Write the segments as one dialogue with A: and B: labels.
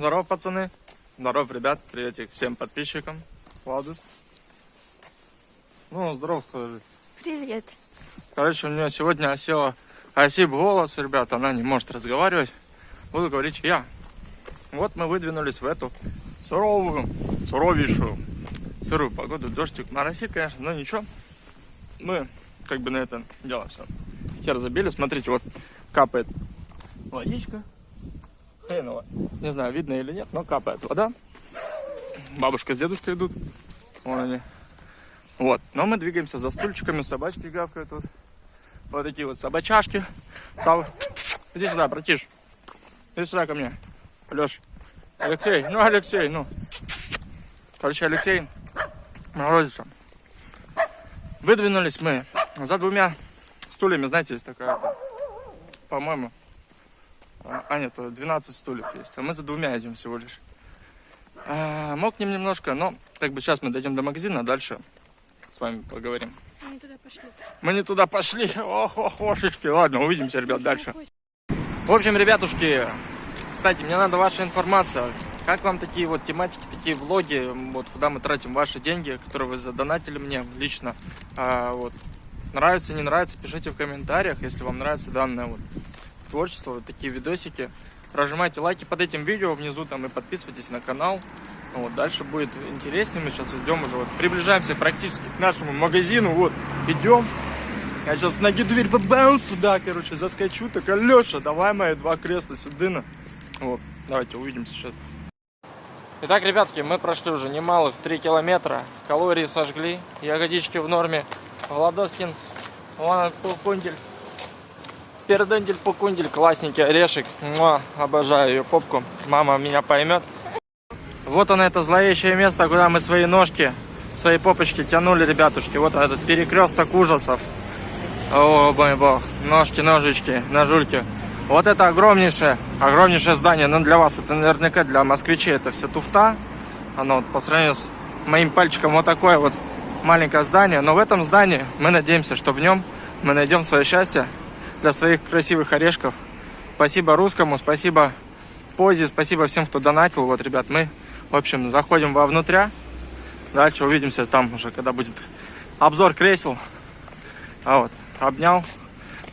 A: Здорово, пацаны. Здорово, ребят. Приветик всем подписчикам. Владус. Ну, здорово, скажи.
B: Привет.
A: Короче, у нее сегодня осела осип голос, ребят. Она не может разговаривать. Буду говорить я. Вот мы выдвинулись в эту суровую, суровейшую, сырую погоду. Дождик моросит, конечно, но ничего. Мы как бы на это дело все. Хер забили. Смотрите, вот капает водичка. Хреново. Не знаю, видно или нет, но капает вода. Бабушка с дедушкой идут. Вон они. Вот. Но мы двигаемся за стульчиками, собачки гавкают тут. Вот такие вот собачашки. Сав... Иди сюда, братиш. Иди сюда ко мне. Леш. Алексей. Ну, Алексей, ну. Короче, Алексей морозится. Выдвинулись мы за двумя стульями. Знаете, есть такая, по-моему, а, а нет, 12 стульев есть. А мы за двумя идем всего лишь. А, мокнем немножко, но как бы сейчас мы дойдем до магазина, а дальше с вами поговорим.
B: Мы туда пошли.
A: Мы не туда пошли. Ох, ох, ошишки. Ладно, увидимся, ребят, дальше. В общем, ребятушки, кстати, мне надо ваша информация. Как вам такие вот тематики, такие влоги, вот куда мы тратим ваши деньги, которые вы задонатили мне лично. А, вот. Нравится, не нравится, пишите в комментариях, если вам нравится данное вот творчество, вот такие видосики. Прожимайте лайки под этим видео внизу там и подписывайтесь на канал. Вот, дальше будет интереснее. Мы сейчас идем уже, вот, приближаемся практически к нашему магазину. Вот, идем. Я сейчас ноги дверь бабаунс туда, короче, заскочу. Так, Алеша, давай мои два кресла сюда. Вот, давайте увидимся сейчас. Итак, ребятки, мы прошли уже немалых 3 километра. Калории сожгли, ягодички в норме. Владоскин, вон Пукундель. Пердендель, Пукундель, классненький орешек. Муа, обожаю ее попку. Мама меня поймет. Вот оно, это зловещее место, куда мы свои ножки, свои попочки тянули, ребятушки. Вот этот перекресток ужасов. О, мой бог. Ножки, ножички, ножульки. Вот это огромнейшее, огромнейшее здание. Но для вас это наверняка, для москвичей это все туфта. Оно вот по сравнению с моим пальчиком вот такое вот маленькое здание. Но в этом здании мы надеемся, что в нем мы найдем свое счастье для своих красивых орешков. Спасибо русскому, спасибо Позе, спасибо всем, кто донатил. Вот, ребят, мы, в общем, заходим вовнутря. Дальше увидимся там уже, когда будет обзор кресел. А вот, обнял.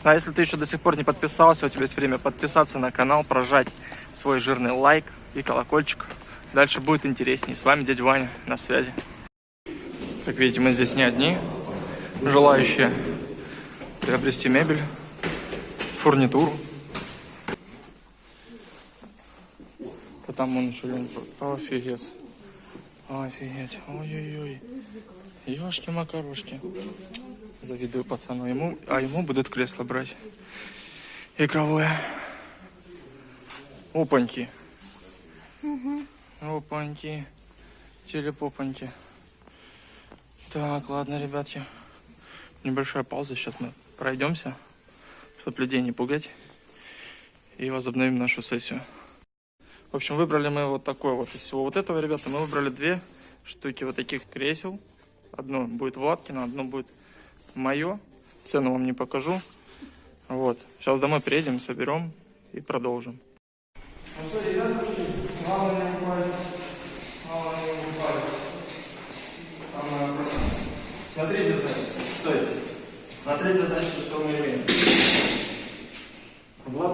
A: А если ты еще до сих пор не подписался, у тебя есть время подписаться на канал, прожать свой жирный лайк и колокольчик. Дальше будет интереснее. С вами дядя Ваня на связи. Как видите, мы здесь не одни, желающие приобрести мебель, фурнитуру. А там он еще лень. Офигеть. Офигеть. Ой-ой-ой. Ёшки-макарошки. Завидую пацану. Ему, а ему будут кресло брать. Игровое. Опаньки.
B: Угу.
A: Опаньки. Телепопаньки. Так, ладно, ребятки. Небольшая пауза. Сейчас мы пройдемся, чтобы людей не пугать. И возобновим нашу сессию. В общем, выбрали мы вот такой вот из всего вот этого, ребята. Мы выбрали две штуки вот таких кресел. Одно будет Ваткина, одно будет мое. Цену вам не покажу. Вот. Сейчас домой приедем, соберем и продолжим. Ну что, ребятушки, главное не упасть. Главное не упасть. Самое. Смотрите, значит, стойте. Смотрите, значит.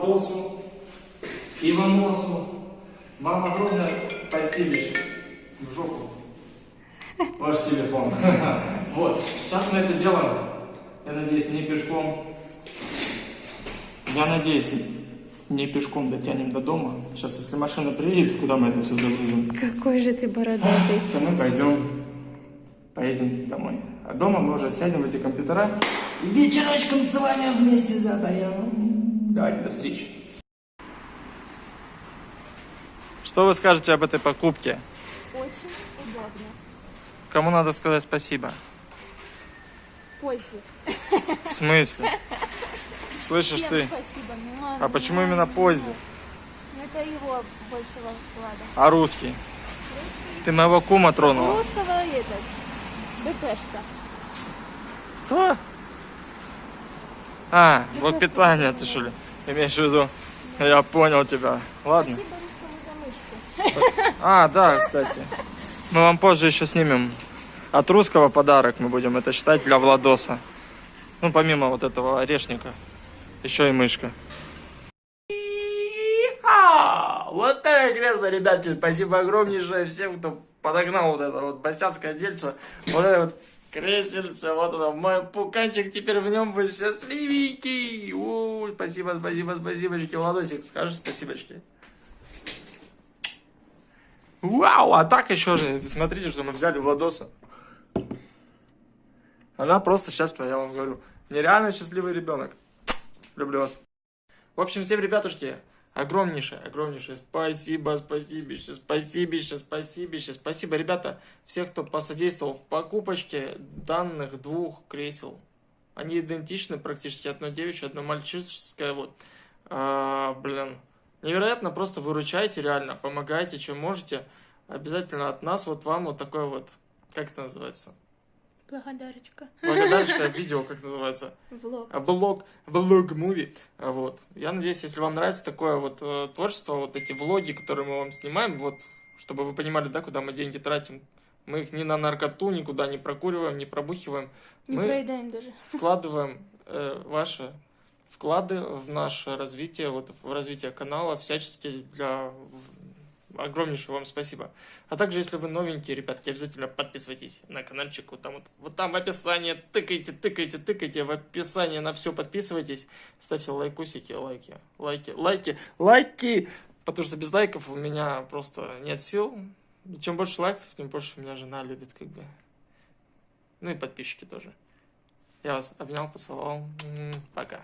A: Владосу, Иваносу, вам огромное постелище в жопу. Ваш телефон. Вот. Сейчас мы это делаем. Я надеюсь, не пешком. Я надеюсь, не пешком дотянем до дома. Сейчас, если машина приедет, куда мы это все загрузим?
B: Какой же ты бородатый.
A: То мы пойдем, поедем домой. А дома мы уже сядем в эти компьютера и вечерочком с вами вместе задаем. Давайте, до встречи. Что вы скажете об этой покупке?
B: Очень удобно.
A: Кому надо сказать спасибо?
B: Пози.
A: В смысле? Слышишь
B: Всем
A: ты?
B: спасибо. Муа,
A: А почему
B: муа,
A: именно
B: муа. Ну, Это его большего вклада.
A: А русский? Ты моего кума тронула.
B: Русского этот. БПшка.
A: Кто? А, блок питания ты что ли? Имеешь в виду? Я понял тебя. Ладно.
B: Спасибо русскому за мышку.
A: А, да, кстати. Мы вам позже еще снимем от русского подарок. Мы будем это считать для Владоса. Ну, помимо вот этого орешника. Еще и мышка. А, Вот это кресло, ребятки. Спасибо огромнейшее всем, кто подогнал вот это вот босяцкое дельце. Вот это вот кресельце, вот это мой пуканчик, теперь в нем будет счастливенький. У, спасибо, спасибо, спасибочки. Владосик, скажешь спасибочки. Вау, а так еще же, смотрите, что мы взяли Владоса. Она просто сейчас, я вам говорю, нереально счастливый ребенок. Люблю вас. В общем, всем, ребятушки, огромнейшее, огромнейшее спасибо, спасибо, спасибо, спасибо, спасибо, ребята, всех, кто посодействовал в покупочке данных двух кресел. Они идентичны практически, одно девичье, одно мальчишеское, вот. А, блин, невероятно, просто выручайте реально, помогайте, чем можете. Обязательно от нас вот вам вот такое вот, как это называется?
B: Благодарочка.
A: Благодарочка видео, как называется?
B: Влог.
A: А, Влог, влог муви. А, Вот. Я надеюсь, если вам нравится такое вот э, творчество, вот эти влоги, которые мы вам снимаем, вот, чтобы вы понимали, да, куда мы деньги тратим. Мы их ни на наркоту, никуда не прокуриваем, не пробухиваем.
B: Не
A: Мы
B: проедаем даже.
A: вкладываем э, ваши вклады в наше развитие, вот в развитие канала, всячески для огромнейшее вам спасибо. А также, если вы новенькие, ребятки, обязательно подписывайтесь на каналчик, вот там вот, вот там в описании, тыкайте, тыкайте, тыкайте, в описании на все подписывайтесь, ставьте лайкусики, лайки, лайки, лайки, лайки, потому что без лайков у меня просто нет сил. И чем больше лайков, тем больше меня жена любит, как бы. Ну и подписчики тоже. Я вас обнял, поцеловал. Пока.